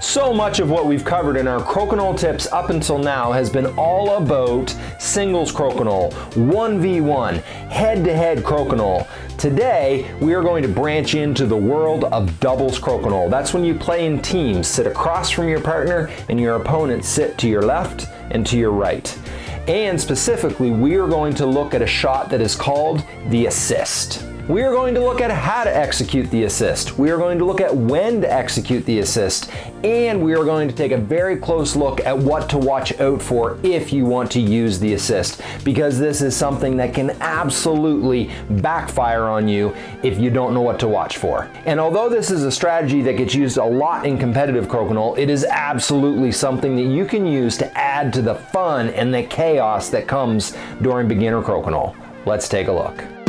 So much of what we've covered in our crokinole tips up until now has been all about singles crokinole, 1v1, head-to-head crokinole. Today, we are going to branch into the world of doubles crokinole. That's when you play in teams, sit across from your partner and your opponent sit to your left and to your right. And specifically, we are going to look at a shot that is called the assist. We are going to look at how to execute the assist. We are going to look at when to execute the assist. And we are going to take a very close look at what to watch out for if you want to use the assist. Because this is something that can absolutely backfire on you if you don't know what to watch for. And although this is a strategy that gets used a lot in competitive crokinole, it is absolutely something that you can use to add to the fun and the chaos that comes during beginner crokinole. Let's take a look.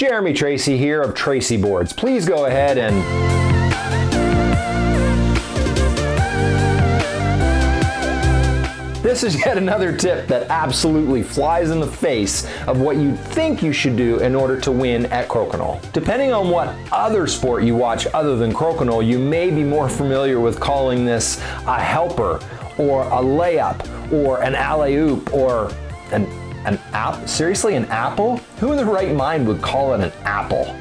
Jeremy Tracey here of Tracey Boards. Please go ahead and This is yet another tip that absolutely flies in the face of what you think you should do in order to win at crokinole. Depending on what other sport you watch other than crokinole, you may be more familiar with calling this a helper or a layup or an alley-oop or an an app? Seriously, an apple? Who in their right mind would call it an apple?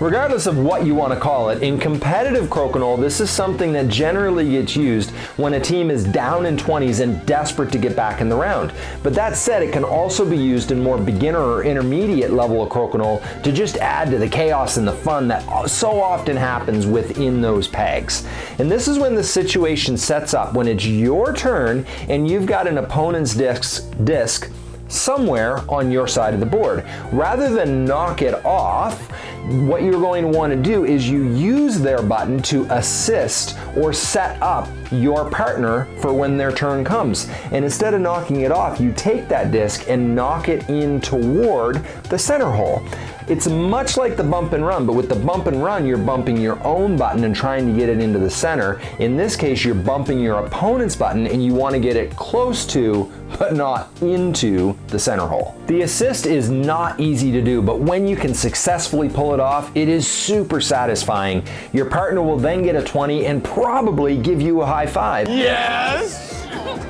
Regardless of what you want to call it, in competitive crokinole, this is something that generally gets used when a team is down in 20s and desperate to get back in the round. But that said, it can also be used in more beginner or intermediate level of crokinole to just add to the chaos and the fun that so often happens within those pegs. And this is when the situation sets up when it's your turn and you've got an opponent's disc, disc somewhere on your side of the board. Rather than knock it off, what you're going to want to do is you use their button to assist or set up your partner for when their turn comes. And instead of knocking it off, you take that disc and knock it in toward the center hole. It's much like the bump and run, but with the bump and run, you're bumping your own button and trying to get it into the center. In this case, you're bumping your opponent's button and you want to get it close to, but not into the center hole. The assist is not easy to do, but when you can successfully pull it off, it is super satisfying. Your partner will then get a 20 and probably give you a high five. Yes!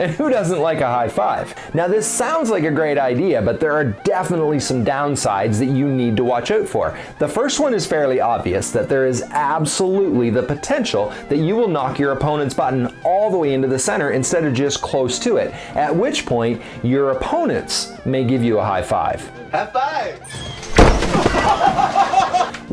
And who doesn't like a high five? Now this sounds like a great idea, but there are definitely some downsides that you need to watch out for. The first one is fairly obvious, that there is absolutely the potential that you will knock your opponent's button all the way into the center instead of just close to it, at which point your opponents may give you a high five. High five!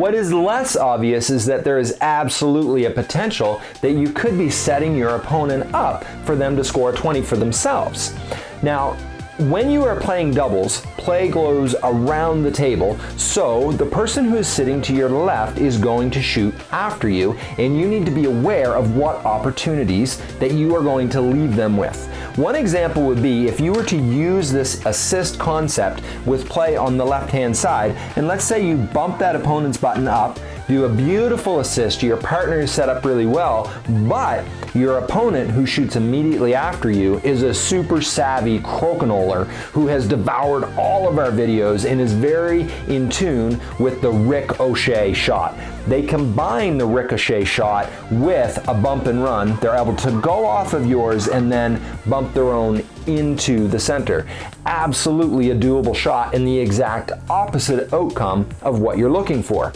What is less obvious is that there is absolutely a potential that you could be setting your opponent up for them to score 20 for themselves. Now, when you are playing doubles, play goes around the table, so the person who is sitting to your left is going to shoot after you, and you need to be aware of what opportunities that you are going to leave them with. One example would be if you were to use this assist concept with play on the left-hand side, and let's say you bump that opponent's button up, do a beautiful assist, your partner is set up really well, but your opponent who shoots immediately after you is a super savvy crokinoler who has devoured all of our videos and is very in tune with the Rick O'Shea shot. They combine the ricochet shot with a bump and run. They're able to go off of yours and then bump their own into the center. Absolutely a doable shot and the exact opposite outcome of what you're looking for.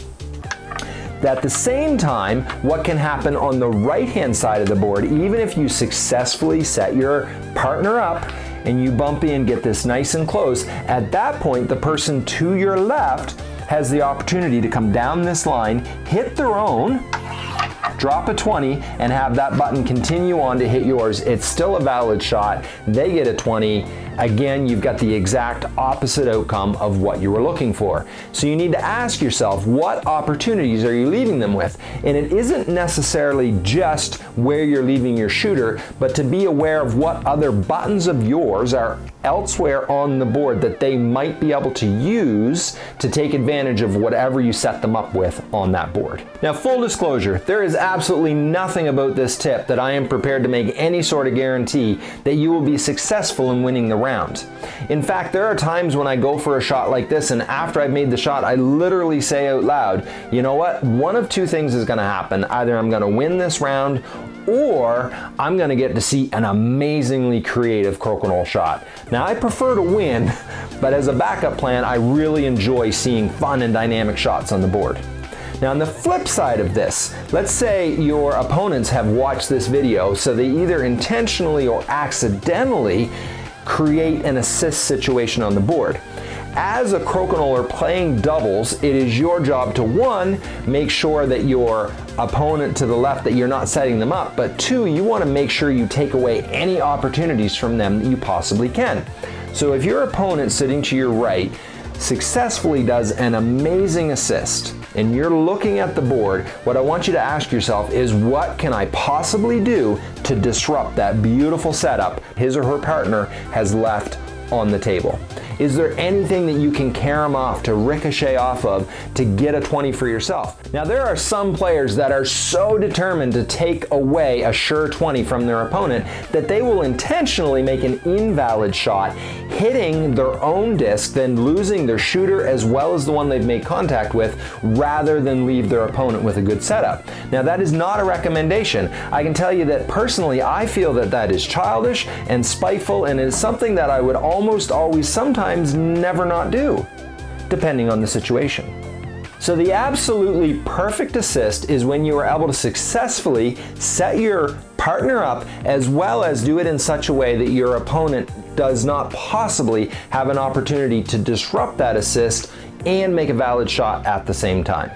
At the same time, what can happen on the right-hand side of the board, even if you successfully set your partner up and you bump in, get this nice and close, at that point, the person to your left has the opportunity to come down this line, hit their own, drop a 20 and have that button continue on to hit yours. It's still a valid shot. They get a 20 Again, you've got the exact opposite outcome of what you were looking for. So you need to ask yourself, what opportunities are you leaving them with? And it isn't necessarily just where you're leaving your shooter, but to be aware of what other buttons of yours are elsewhere on the board that they might be able to use to take advantage of whatever you set them up with on that board. Now, full disclosure, there is absolutely nothing about this tip that I am prepared to make any sort of guarantee that you will be successful in winning the round. In fact, there are times when I go for a shot like this and after I've made the shot, I literally say out loud, you know what, one of two things is gonna happen. Either I'm gonna win this round or I'm gonna get to see an amazingly creative crokinole shot. Now I prefer to win, but as a backup plan, I really enjoy seeing fun and dynamic shots on the board. Now on the flip side of this, let's say your opponents have watched this video so they either intentionally or accidentally create an assist situation on the board. As a crokinole playing doubles, it is your job to one, make sure that your opponent to the left that you're not setting them up, but two, you want to make sure you take away any opportunities from them that you possibly can. So if your opponent sitting to your right successfully does an amazing assist and you're looking at the board, what I want you to ask yourself is what can I possibly do to disrupt that beautiful setup his or her partner has left on the table? Is there anything that you can carry off to ricochet off of to get a 20 for yourself? Now there are some players that are so determined to take away a sure 20 from their opponent that they will intentionally make an invalid shot hitting their own disc then losing their shooter as well as the one they've made contact with rather than leave their opponent with a good setup. Now that is not a recommendation. I can tell you that personally I feel that that is childish and spiteful and is something that I would almost always sometimes sometimes never not do, depending on the situation. So the absolutely perfect assist is when you are able to successfully set your partner up as well as do it in such a way that your opponent does not possibly have an opportunity to disrupt that assist and make a valid shot at the same time.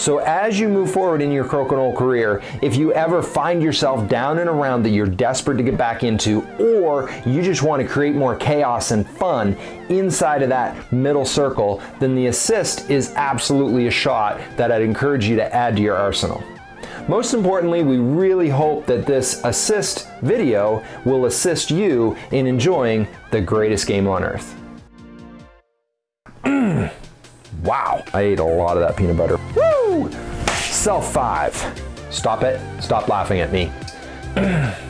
So as you move forward in your crokinole career, if you ever find yourself down and around that you're desperate to get back into, or you just want to create more chaos and fun inside of that middle circle, then the assist is absolutely a shot that I'd encourage you to add to your arsenal. Most importantly, we really hope that this assist video will assist you in enjoying the greatest game on earth. wow, I ate a lot of that peanut butter. Self five. Stop it. Stop laughing at me.